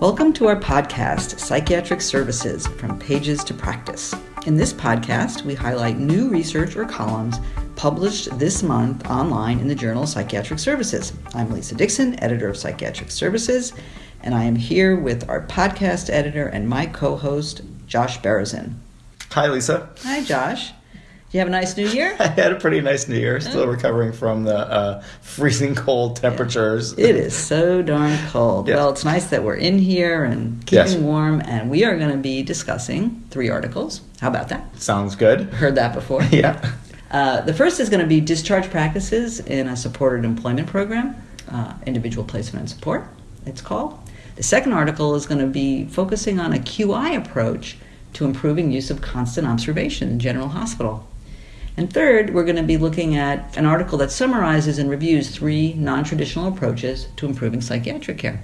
Welcome to our podcast, Psychiatric Services From Pages to Practice. In this podcast, we highlight new research or columns published this month online in the Journal of Psychiatric Services. I'm Lisa Dixon, editor of Psychiatric Services, and I am here with our podcast editor and my co host, Josh Berezin. Hi, Lisa. Hi, Josh. Did you have a nice New Year? I had a pretty nice New Year. Still recovering from the uh, freezing cold temperatures. It is so darn cold. Well, it's nice that we're in here and keeping Yes. warm, and we are going to be discussing three articles. How about that? Sounds good. Heard that before? Yeah. Uh, the first is going to be discharge practices in a supported employment program, uh, individual placement and support, it's called. The second article is going to be focusing on a QI approach to improving use of constant observation in General Hospital. And third, we're going to be looking at an article that summarizes and reviews three non traditional approaches to improving psychiatric care.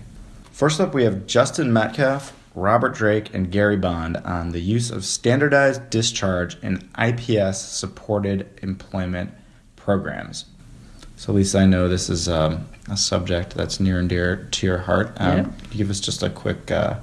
First up, we have Justin Metcalfe, Robert Drake, and Gary Bond on the use of standardized discharge in IPS supported employment programs. So, Lisa, I know this is um, a subject that's near and dear to your heart. Um, Yeah. You give us just a quick, uh,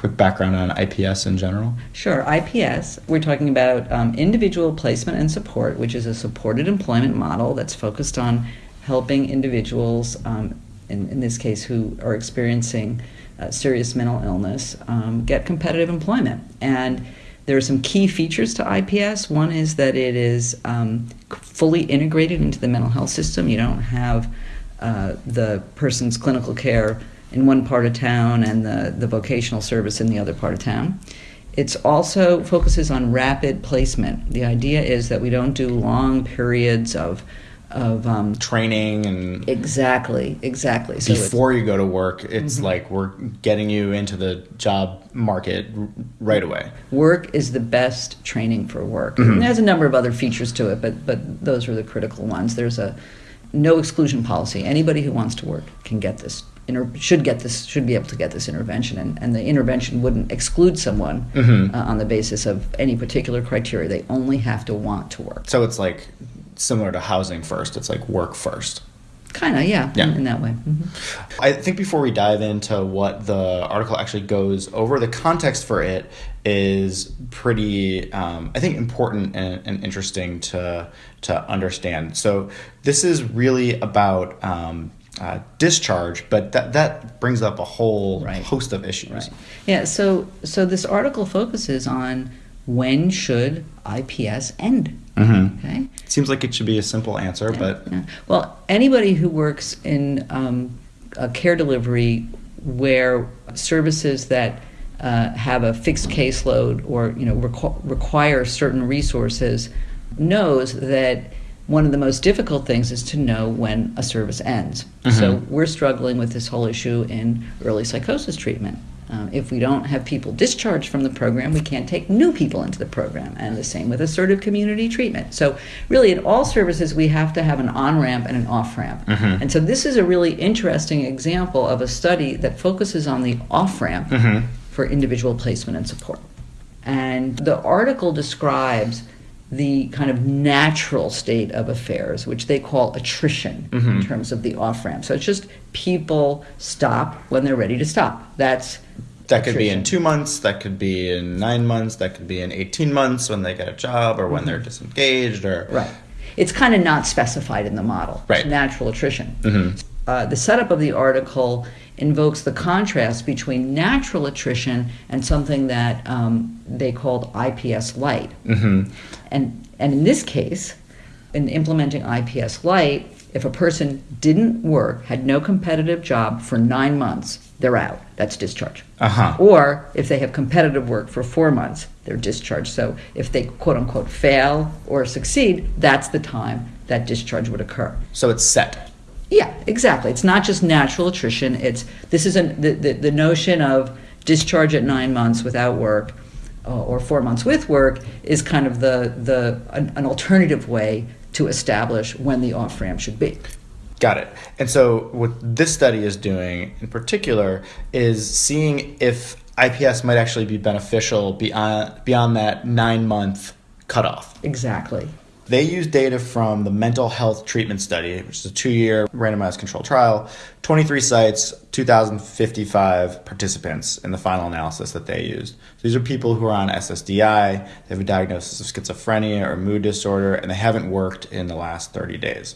quick background on IPS in general? Sure, IPS, we're talking about um, individual placement and support, which is a supported employment model that's focused on helping individuals, um, in, in this case, who are experiencing uh, serious mental illness, um, get competitive employment. And there are some key features to IPS. One is that it is um, fully integrated into the mental health system. You don't have uh, the person's clinical care in one part of town and the, the vocational service in the other part of town. It's also focuses on rapid placement. The idea is that we don't do long periods of of um, Training and exactly exactly. So before you go to work, it's Mm-hmm. like we're getting you into the job market r- right away. work is the best training for work. And there's a number of other features to it, but but those are the critical ones. There's a no exclusion policy. Anybody who wants to work can get this. Inter- should get this. Should be able to get this intervention, and, and the intervention wouldn't exclude someone Mhm. uh, on the basis of any particular criteria. They only have to want to work. So it's like similar to housing first. It's like work first. Kind of, yeah, Yeah. In, in that way. hmm I think before we dive into what the article actually goes over, the context for it is pretty, um, I think, important and, and interesting to to understand. So this is really about um, uh, discharge, but that that brings up a whole Right. host of issues. Right. Yeah. So so this article focuses on when should IPS end. Mhm. Okay. Seems like it should be a simple answer, but Yeah. Well, anybody who works in um, a care delivery where services that uh, have a fixed caseload or you know requ- require certain resources knows that one of the most difficult things is to know when a service ends. So Mhm. we're struggling with this whole issue in early psychosis treatment. Um, if we don't have people discharged from the program, we can't take new people into the program. And the same with assertive community treatment. So, really, in all services, we have to have an on ramp and an off ramp. Mhm. And so, this is a really interesting example of a study that focuses on the off ramp Mhm. for individual placement and support. And the article describes the kind of natural state of affairs, which they call attrition in Mhm. terms of the off ramp. So it's just people stop when they're ready to stop. That's That could be in two months, that could be in nine months, that could be in 18 months when they get a job or when they're disengaged or. Mm-hmm. Right. It's kind of not specified in the model. Right. It's natural attrition. Mhm. Uh, the setup of the article invokes the contrast between natural attrition and something that um, they called IPS light. hmm And, and in this case, in implementing IPS light, if a person didn't work, had no competitive job for nine months, they're out. That's discharge. Uh huh. Or if they have competitive work for four months, they're discharged. So if they quote unquote fail or succeed, that's the time that discharge would occur. So it's set. Yeah, exactly. It's not just natural attrition. It's this is an, the, the the notion of discharge at nine months without work, uh, or four months with work is kind of the the an, an alternative way to establish when the off ramp should be. Got it. And so, what this study is doing in particular is seeing if IPS might actually be beneficial beyond, beyond that nine month cutoff. Exactly. They used data from the mental health treatment study, which is a two year randomized controlled trial, 23 sites, 2,055 participants in the final analysis that they used. So these are people who are on SSDI, they have a diagnosis of schizophrenia or mood disorder, and they haven't worked in the last 30 days.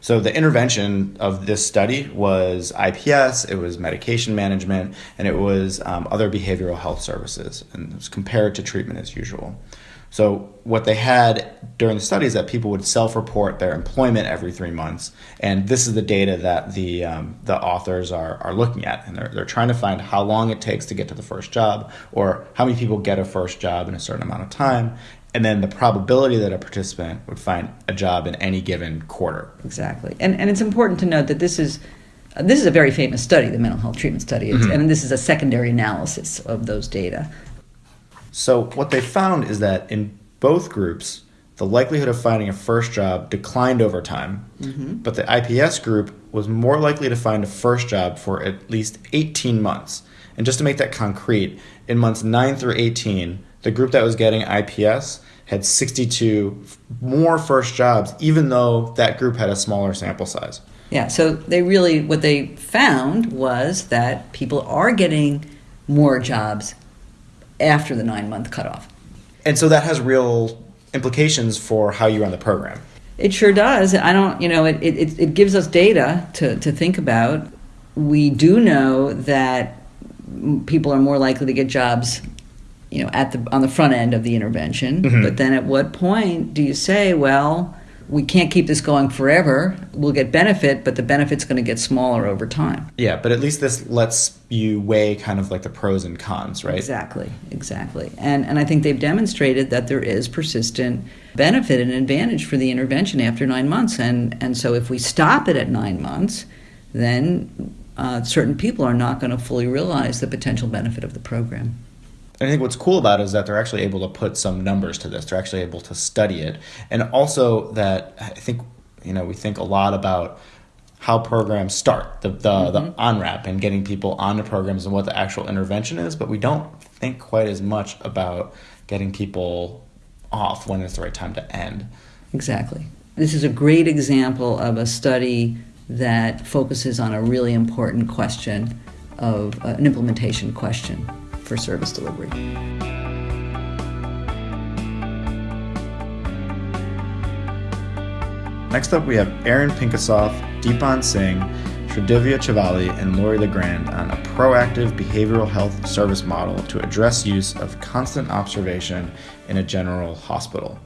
So the intervention of this study was IPS, it was medication management, and it was um, other behavioral health services, and it was compared to treatment as usual. So what they had during the study is that people would self-report their employment every three months, and this is the data that the um, the authors are, are looking at, and they're, they're trying to find how long it takes to get to the first job, or how many people get a first job in a certain amount of time, and then the probability that a participant would find a job in any given quarter. Exactly, and and it's important to note that this is. This is a very famous study, the mental health treatment study, mm-hmm. and this is a secondary analysis of those data. So, what they found is that in both groups, the likelihood of finding a first job declined over time, mm-hmm. but the IPS group was more likely to find a first job for at least 18 months. And just to make that concrete, in months 9 through 18, the group that was getting IPS had 62 more first jobs, even though that group had a smaller sample size. Yeah, so they really, what they found was that people are getting more jobs after the nine month cutoff. And so that has real implications for how you run the program. It sure does. I don't, you know, it, it, it gives us data to, to think about. We do know that people are more likely to get jobs you know at the on the front end of the intervention mm-hmm. but then at what point do you say well we can't keep this going forever we'll get benefit but the benefit's going to get smaller over time. Yeah but at least this lets you weigh kind of like the pros and cons right? Exactly exactly. And and i think they've demonstrated that there is persistent benefit and advantage for the intervention after nine months. And and so if we stop it at nine months then uh, certain people are not going to fully realize the potential benefit of the program I think what's cool about it is that they're actually able to put some numbers to this. They're actually able to study it, and also that I think you know we think a lot about how programs start the the, mm-hmm. the on ramp and getting people onto programs and what the actual intervention is, but we don't think quite as much about getting people off when it's the right time to end. Exactly. This is a great example of a study that focuses on a really important question of uh, an implementation question for service delivery. Next up, we have Aaron Pinkhasov, Deepan Singh, Sridivya Chavali, and Lori Legrand on a proactive behavioral health service model to address use of constant observation in a general hospital.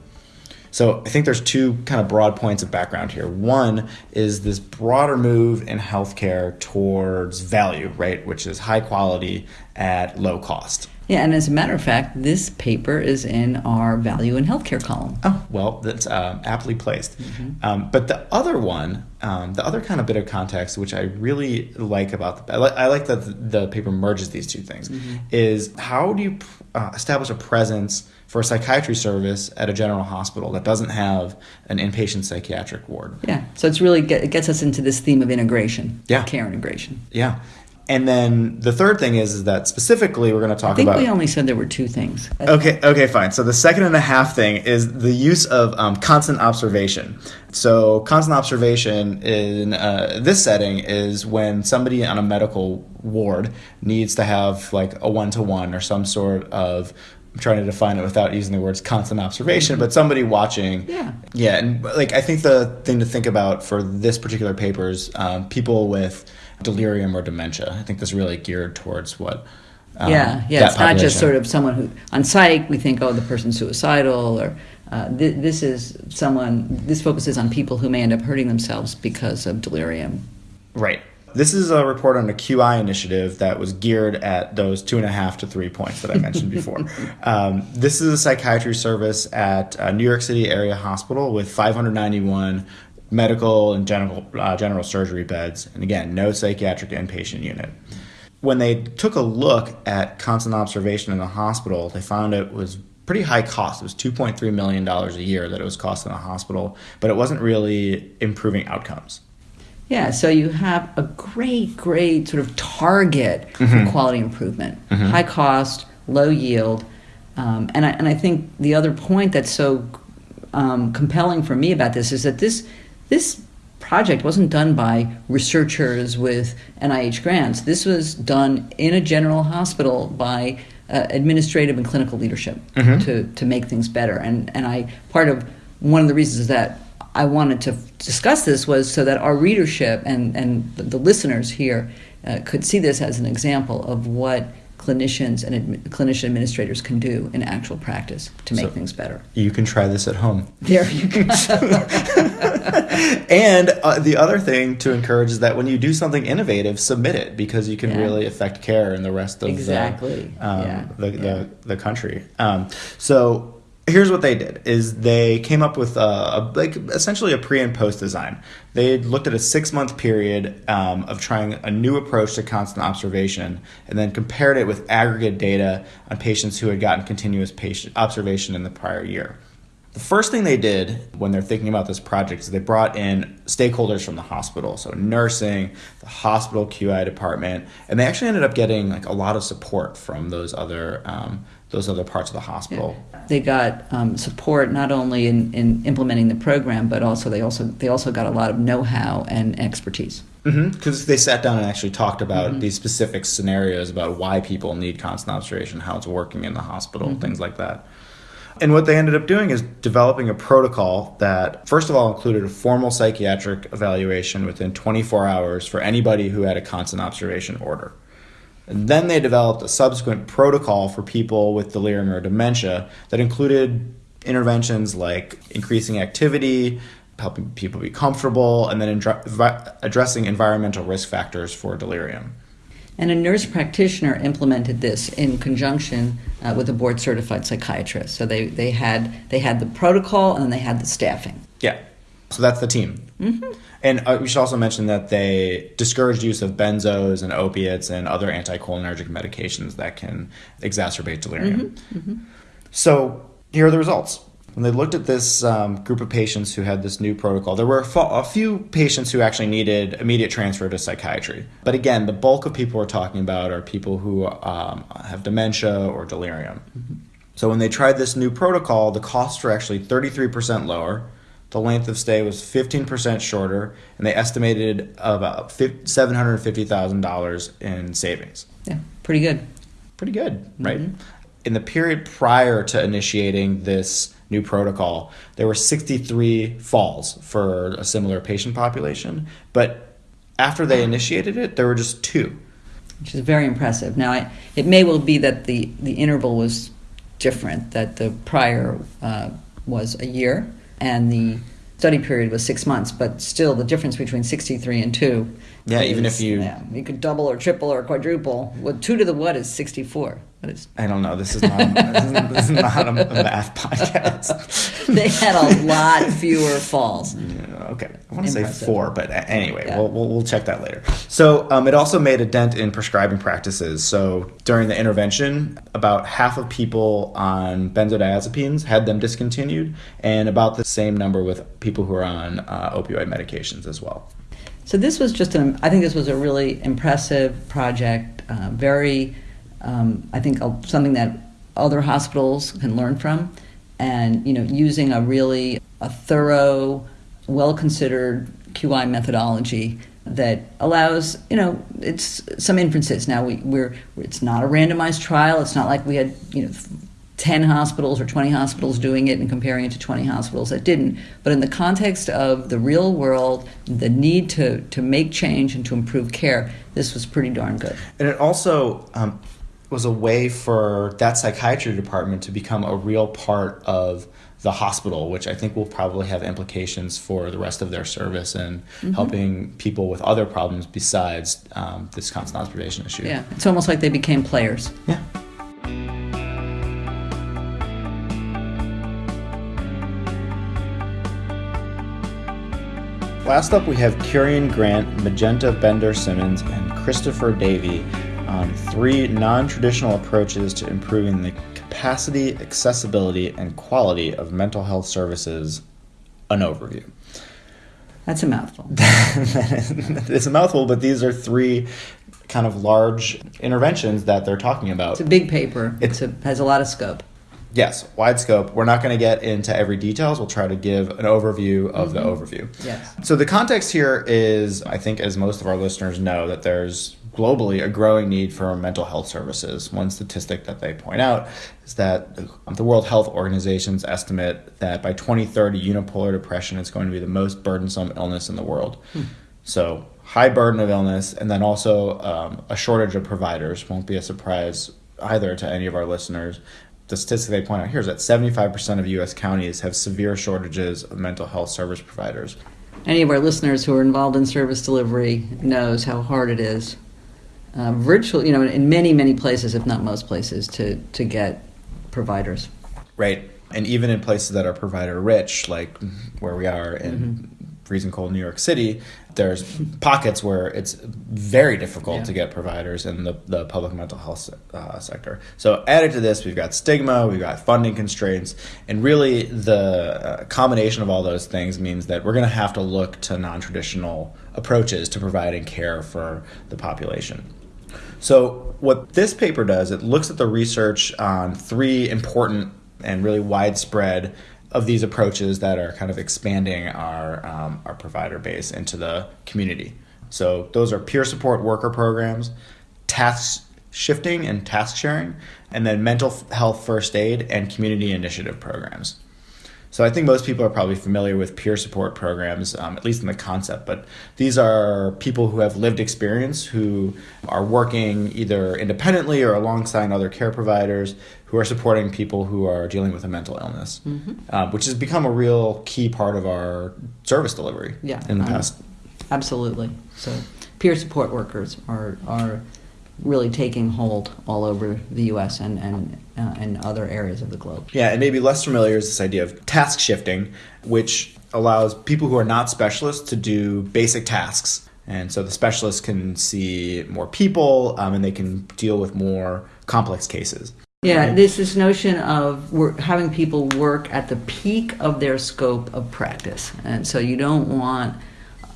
So I think there's two kind of broad points of background here. One is this broader move in healthcare towards value, right, which is high quality at low cost. Yeah, and as a matter of fact, this paper is in our value in healthcare column. Oh, well, that's uh, aptly placed. Mm-hmm. Um, but the other one, um, the other kind of bit of context, which I really like about the, I like, I like that the, the, paper merges these two things, mm-hmm. is how do you uh, establish a presence for a psychiatry service at a general hospital that doesn't have an inpatient psychiatric ward. Yeah, so it's really get, it gets us into this theme of integration, yeah, care integration. Yeah, and then the third thing is, is that specifically we're going to talk about. I think about. we only said there were two things. Okay, okay, fine. So the second and a half thing is the use of um, constant observation. So constant observation in uh, this setting is when somebody on a medical ward needs to have like a one to one or some sort of I'm trying to define it without using the words constant observation, but somebody watching. Yeah. Yeah, and like I think the thing to think about for this particular paper is um, people with delirium or dementia. I think this really geared towards what. Um, yeah, yeah. It's population. not just sort of someone who on psych we think, oh, the person's suicidal, or uh, th- this is someone. This focuses on people who may end up hurting themselves because of delirium. Right. This is a report on a QI initiative that was geared at those two and a half to three points that I mentioned before. Um, this is a psychiatry service at New York City Area Hospital with 591 medical and general, uh, general surgery beds, and again, no psychiatric inpatient unit. When they took a look at constant observation in the hospital, they found it was pretty high cost. It was $2.3 million a year that it was costing the hospital, but it wasn't really improving outcomes. Yeah, so you have a great, great sort of target mm-hmm. for quality improvement. Mm-hmm. High cost, low yield. Um, and, I, and I think the other point that's so um, compelling for me about this is that this this project wasn't done by researchers with NIH grants. This was done in a general hospital by uh, administrative and clinical leadership Mhm. to, to make things better. And, and I, part of one of the reasons is that I wanted to discuss this was so that our readership and, and the, the listeners here uh, could see this as an example of what clinicians and admi- clinician administrators can do in actual practice to make So- things better. You can try this at home. There you go. and uh, the other thing to encourage is that when you do something innovative, submit it because you can Yeah. really affect care in the rest of Exactly. the, um, Yeah. the, Yeah. the, the country. Um, so here's what they did is they came up with a, a like essentially a pre and post design. They looked at a six month period um, of trying a new approach to constant observation and then compared it with aggregate data on patients who had gotten continuous patient observation in the prior year. The first thing they did when they're thinking about this project is they brought in stakeholders from the hospital, so nursing, the hospital QI department, and they actually ended up getting like a lot of support from those other um, those other parts of the hospital. They got um, support not only in, in implementing the program, but also they also they also got a lot of know-how and expertise. Mm-hmm. Because they sat down and actually talked about mm-hmm. these specific scenarios about why people need constant observation, how it's working in the hospital, mm-hmm. things like that. And what they ended up doing is developing a protocol that, first of all, included a formal psychiatric evaluation within 24 hours for anybody who had a constant observation order. And then they developed a subsequent protocol for people with delirium or dementia that included interventions like increasing activity, helping people be comfortable, and then addressing environmental risk factors for delirium. And a nurse practitioner implemented this in conjunction uh, with a board certified psychiatrist. So they, they had they had the protocol and then they had the staffing. Yeah. So that's the team. Mm-hmm. And uh, we should also mention that they discouraged use of benzos and opiates and other anticholinergic medications that can exacerbate delirium. So here are the results. When they looked at this um, group of patients who had this new protocol, there were a, fo- a few patients who actually needed immediate transfer to psychiatry. But again, the bulk of people we're talking about are people who um, have dementia or delirium. So when they tried this new protocol, the costs were actually 33% lower. The length of stay was 15% shorter, and they estimated about $750,000 in savings. Yeah, pretty good. Pretty good, right? In the period prior to initiating this new protocol, there were 63 falls for a similar patient population, but after they initiated it, there were just two. which is very impressive. Now, I, it may well be that the, the interval was different, that the prior uh, was a year and the study period was six months, but still the difference between 63 and 2. Yeah, even if you- Yeah, you could double or triple or quadruple. Well, 2 to the what is 64? What is, I don't know. This is not. this, is, this is not a, a math podcast. they had a lot fewer falls. Yeah, okay, I want to say four, but anyway, Yeah. we'll, we'll we'll check that later. So um, it also made a dent in prescribing practices. So during the intervention, about half of people on benzodiazepines had them discontinued, and about the same number with people who are on uh, opioid medications as well. So this was just an, I think this was a really impressive project, uh, very, um, I think something that other hospitals can learn from, and you know, using a really a thorough, well considered QI methodology that allows you know it's some inferences. Now we, we're it's not a randomized trial. It's not like we had you know. 10 hospitals or 20 hospitals doing it and comparing it to 20 hospitals that didn't. But in the context of the real world, the need to, to make change and to improve care, this was pretty darn good. And it also um, was a way for that psychiatry department to become a real part of the hospital, which I think will probably have implications for the rest of their service and helping people with other problems besides um, this constant observation issue. Yeah, it's almost like they became players. Yeah. Last up, we have Kieran Grant, Magenta Bender Simmons, and Christopher Davey on three non traditional approaches to improving the capacity, accessibility, and quality of mental health services. An overview. That's a mouthful. it's a mouthful, but these are three kind of large interventions that they're talking about. It's a big paper. It's a, has a lot of scope. Yes, wide scope. We're not going to get into every details. We'll try to give an overview of the overview. Yes. So the context here is, I think, as most of our listeners know, that there's globally a growing need for mental health services. One statistic that they point out is that the World Health Organization's estimate that by 2030, unipolar depression is going to be the most burdensome illness in the world. So high burden of illness, and then also um, a shortage of providers won't be a surprise either to any of our listeners. The statistic they point out here is that 75% of U.S. counties have severe shortages of mental health service providers. Any of our listeners who are involved in service delivery knows how hard it is, uh, virtually, you know, in many, many places, if not most places, to, to get providers. Right. And even in places that are provider rich, like where we are in freezing cold New York City, there's pockets where it's very difficult Yeah. to get providers in the, the public mental health uh, sector. So, added to this, we've got stigma, we've got funding constraints, and really the uh, combination of all those things means that we're going to have to look to non traditional approaches to providing care for the population. So, what this paper does, it looks at the research on three important and really widespread of these approaches that are kind of expanding our, um, our provider base into the community. So, those are peer support worker programs, task shifting and task sharing, and then mental health first aid and community initiative programs. So I think most people are probably familiar with peer support programs, um, at least in the concept. But these are people who have lived experience, who are working either independently or alongside other care providers, who are supporting people who are dealing with a mental illness, uh, which has become a real key part of our service delivery Yeah, in the um, past. Absolutely. So, peer support workers are, are really taking hold all over the U.S. and, and, uh, and other areas of the globe. Yeah, and maybe less familiar is this idea of task shifting, which allows people who are not specialists to do basic tasks. And so the specialists can see more people um, and they can deal with more complex cases. Yeah, there's this notion of wor- having people work at the peak of their scope of practice. And so you don't want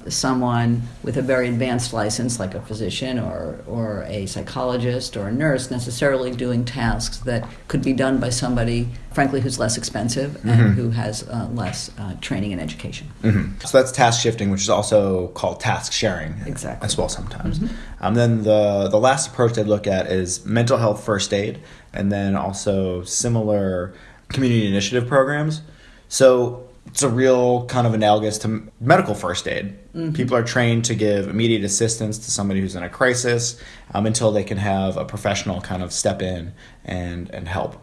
someone with a very advanced license, like a physician or, or a psychologist or a nurse, necessarily doing tasks that could be done by somebody, frankly, who's less expensive and who has uh, less uh, training and education. Mhm. So that's task shifting, which is also called task sharing Exactly. as well sometimes. Um, then the, the last approach they look at is mental health first aid, and then also similar community initiative programs. So it's a real kind of analogous to medical first aid. People are trained to give immediate assistance to somebody who's in a crisis um, until they can have a professional kind of step in and, and help.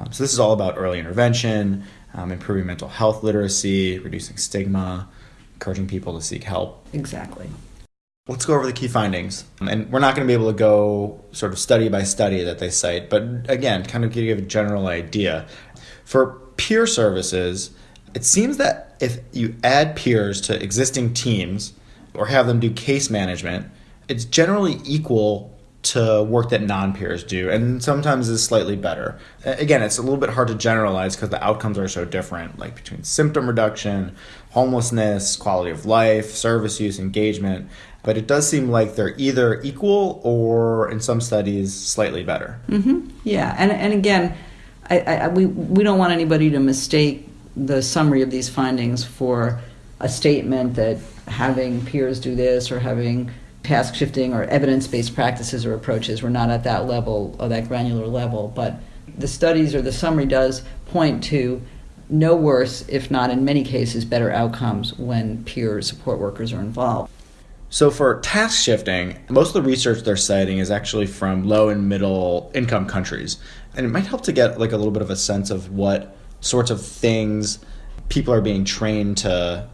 Um, so this is all about early intervention, um, improving mental health literacy, reducing stigma, encouraging people to seek help. Exactly. Let's go over the key findings. And we're not going to be able to go sort of study by study that they cite, but again, kind of give you a general idea. For peer services, it seems that if you add peers to existing teams or have them do case management, it's generally equal to work that non-peers do and sometimes is slightly better. Again it's a little bit hard to generalize because the outcomes are so different like between symptom reduction homelessness quality of life service use engagement but it does seem like they're either equal or in some studies slightly better. Hmm Yeah, and and again, I, I, we we don't want anybody to mistake the summary of these findings for a statement that having peers do this or having task shifting or evidence based practices or approaches. We're not at that level or that granular level, but the studies or the summary does point to no worse, if not in many cases, better outcomes when peer support workers are involved. So for task shifting, most of the research they're citing is actually from low and middle income countries. And it might help to get like a little bit of a sense of what sorts of things people are being trained to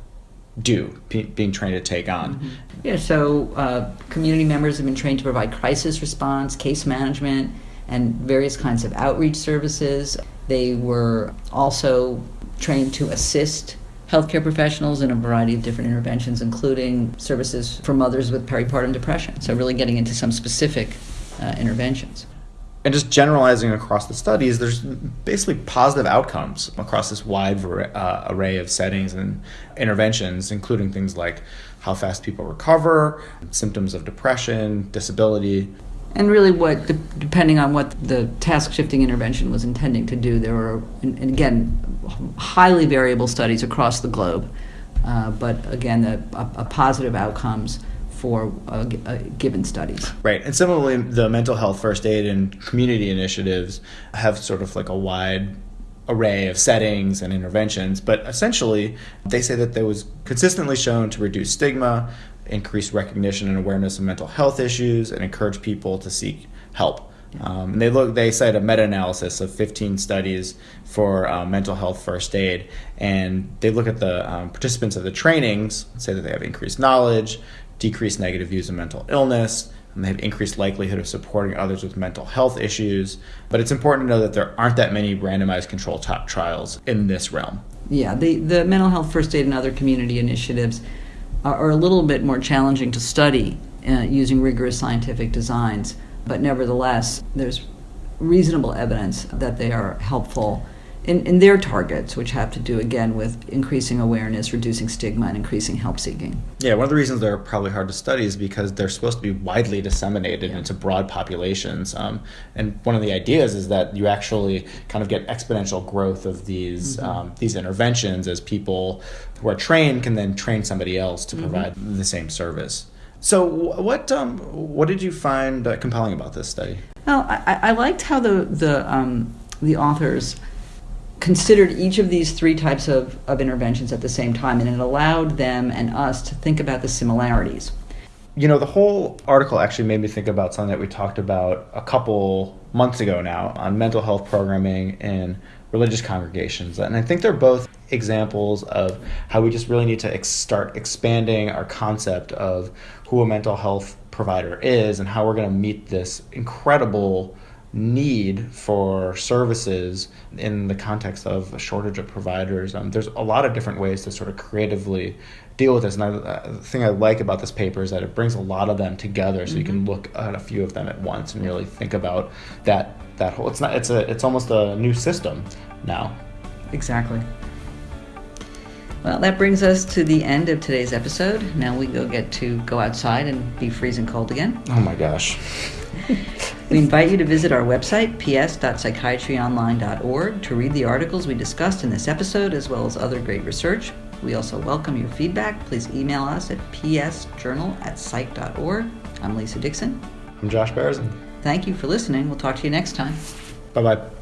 do, be, being trained to take on. Yeah, so uh, community members have been trained to provide crisis response, case management, and various kinds of outreach services. They were also trained to assist healthcare professionals in a variety of different interventions, including services for mothers with peripartum depression. So, really getting into some specific uh, interventions. And just generalizing across the studies, there's basically positive outcomes across this wide uh, array of settings and interventions, including things like how fast people recover, symptoms of depression, disability. And really, what de- depending on what the task shifting intervention was intending to do, there were, and again, highly variable studies across the globe, uh, but again, the, a, a positive outcomes for uh, g- uh, given studies. Right. And similarly, the mental health first aid and community initiatives have sort of like a wide array of settings and interventions, but essentially, they say that there was consistently shown to reduce stigma, increase recognition and awareness of mental health issues, and encourage people to seek help. Um, and they look. They cite a meta-analysis of 15 studies for uh, mental health first aid, and they look at the um, participants of the trainings. Say that they have increased knowledge, decreased negative views of mental illness, and they have increased likelihood of supporting others with mental health issues. But it's important to know that there aren't that many randomized controlled top trials in this realm. Yeah, the, the mental health first aid and other community initiatives are, are a little bit more challenging to study uh, using rigorous scientific designs, but nevertheless, there's reasonable evidence that they are helpful in, in their targets, which have to do again with increasing awareness, reducing stigma, and increasing help seeking. Yeah, one of the reasons they're probably hard to study is because they're supposed to be widely disseminated Yeah. into broad populations. Um, and one of the ideas is that you actually kind of get exponential growth of these um, these interventions as people who are trained can then train somebody else to provide the same service. So, what um, what did you find uh, compelling about this study? Well, I, I- I liked how the the um, the authors considered each of these three types of, of interventions at the same time, and it allowed them and us to think about the similarities. You know, the whole article actually made me think about something that we talked about a couple months ago now on mental health programming in religious congregations. And I think they're both examples of how we just really need to ex- start expanding our concept of who a mental health provider is and how we're going to meet this incredible need for services in the context of a shortage of providers. Um, there's a lot of different ways to sort of creatively deal with this. And I, uh, the thing I like about this paper is that it brings a lot of them together, so you can look at a few of them at once and really think about that that whole. It's not. It's a. It's almost a new system now. Exactly. Well, that brings us to the end of today's episode. Now we go get to go outside and be freezing cold again. Oh my gosh. We invite you to visit our website, ps.psychiatryonline.org, to read the articles we discussed in this episode as well as other great research. We also welcome your feedback. Please email us at psjournal at psych.org. I'm Lisa Dixon. I'm Josh Berezin. Thank you for listening. We'll talk to you next time. Bye bye.